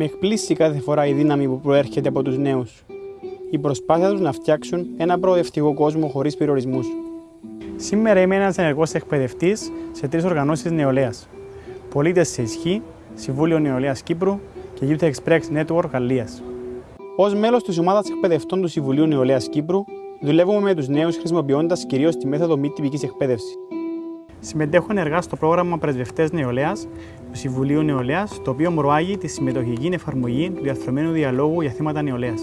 Με εκπλήσει κάθε φορά η δύναμη που προέρχεται από τους νέους. Η προσπάθεια τους να φτιάξουν ένα προοδευτικό κόσμο χωρίς περιορισμούς. Σήμερα είμαι ένας ενεργός εκπαιδευτής σε τρεις οργανώσεις νεολαίας. Πολίτες σε ισχύ, Συμβούλιο Νεολαίας Κύπρου και Youth Express Network Γαλλίας. Ω μέλος της ομάδας εκπαιδευτών του Συμβουλίου Νεολαίας Κύπρου, δουλεύουμε με τους νέους χρησιμοποιώντας κυρίως τη μέθοδο μη τυπικής εκπαίδευσης. Συμμετέχω ενεργά στο πρόγραμμα Πρεσβευτές Νεολαίας του Συμβουλίου Νεολαίας, το οποίο προάγει τη συμμετοχική εφαρμογή του διαθρωμένου διαλόγου για θέματα νεολαίας.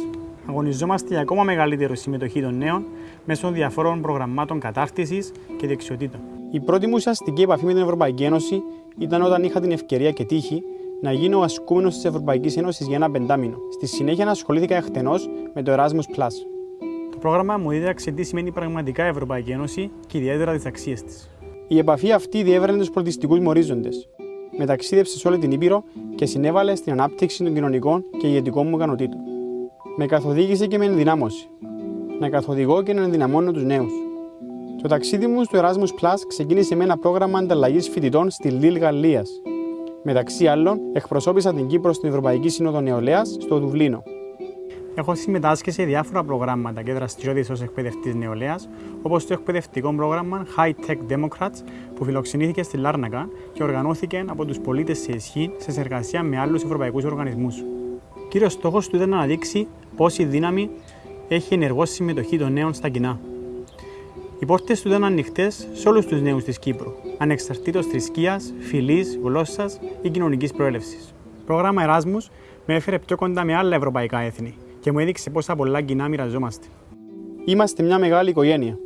Αγωνιζόμαστε για ακόμα μεγαλύτερη συμμετοχή των νέων μέσω διαφόρων προγραμμάτων κατάρτισης και δεξιοτήτων. Η πρώτη μου ουσιαστική επαφή με την Ευρωπαϊκή Ένωση ήταν όταν είχα την ευκαιρία και τύχη να γίνω ασκούμενος της Ευρωπαϊκής Ένωσης για ένα πεντάμινο. Στη συνέχεια ασχολήθηκα εκτενώς με το Erasmus Plus. Το πρόγραμμα μου δίδαξε τι σημαίνει πραγματικά η Ευρωπαϊκή Ένωση και ιδιαίτερα τις αξίες της. Η επαφή αυτή διέβραινε τους πολιτιστικούς μου ορίζοντε. Μεταξίδευσε σε όλη την Ήπειρο και συνέβαλε στην ανάπτυξη των κοινωνικών και ηγετικών μου ικανοτήτων. Με καθοδήγησε και με ενδυνάμωση. Να καθοδηγώ και να ενδυναμώνω τους νέους. Το ταξίδι μου στο Erasmus Plus ξεκίνησε με ένα πρόγραμμα ανταλλαγής φοιτητών στη Λίλ Γαλλίας. Μεταξύ άλλων, εκπροσώπησα την Κύπρο στην Ευρωπαϊκή Σύνοδο Νεολαίας στο Δουβλίνο. Έχω συμμετάσχει σε διάφορα προγράμματα και δραστηριότητες ως εκπαιδευτής νεολαίας, όπως το εκπαιδευτικό πρόγραμμα High Tech Democrats, που φιλοξενήθηκε στη Λάρνακα και οργανώθηκε από τους πολίτες σε ισχύ σε συνεργασία με άλλους ευρωπαϊκούς οργανισμούς. Κύριος στόχος του ήταν να αναδείξει πόση δύναμη έχει ενεργό συμμετοχή των νέων στα κοινά. Οι πόρτες του ήταν ανοιχτές σε όλους τους νέους της Κύπρου, ανεξαρτήτως θρησκείας, φυλής, γλώσσας ή κοινωνικής προέλευσης. Το πρόγραμμα Εράσμου με έφερε πιο κοντά με άλλα ευρωπαϊκά έθνη και μου έδειξε πόσα πολλά κοινά μοιραζόμαστε. Είμαστε μια μεγάλη οικογένεια.